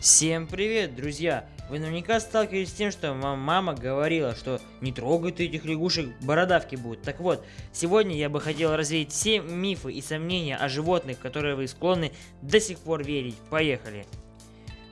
Всем привет, друзья! Вы наверняка сталкивались с тем, что вам мама говорила, что не трогай ты этих лягушек, бородавки будут. Так вот, сегодня я бы хотел развеять все мифы и сомнения о животных, которые вы склонны до сих пор верить. Поехали!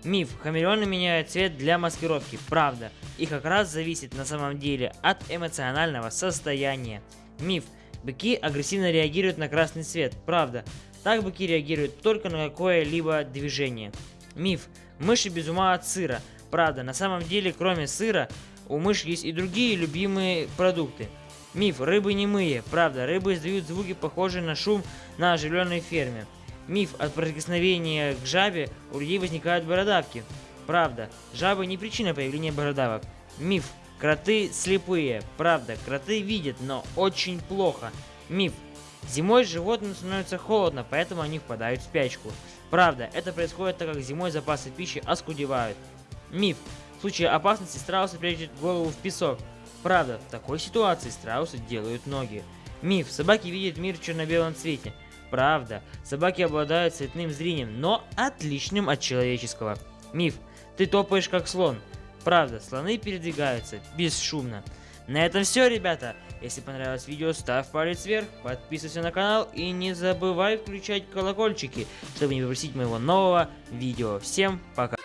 Миф. Хамелеоны меняют цвет для маскировки. Правда. И как раз зависит на самом деле от эмоционального состояния. Миф. Быки агрессивно реагируют на красный цвет. Правда. Так быки реагируют только на какое-либо движение. Миф. Мыши без ума от сыра. Правда, на самом деле, кроме сыра, у мышь есть и другие любимые продукты. Миф. Рыбы не мые. Правда, рыбы издают звуки, похожие на шум на оживленной ферме. Миф. От прикосновения к жабе у людей возникают бородавки. Правда, жабы не причина появления бородавок. Миф. Кроты слепые. Правда, кроты видят, но очень плохо. Миф. Зимой животным становится холодно, поэтому они впадают в спячку. Правда, это происходит так как зимой запасы пищи оскудевают. Миф. В случае опасности страусы прячут голову в песок. Правда, в такой ситуации страусы делают ноги. Миф. Собаки видят мир в черно-белом цвете. Правда, собаки обладают цветным зрением, но отличным от человеческого. Миф. Ты топаешь как слон. Правда, слоны передвигаются бесшумно. На этом все, ребята. Если понравилось видео, ставь палец вверх, подписывайся на канал и не забывай включать колокольчики, чтобы не пропустить моего нового видео. Всем пока!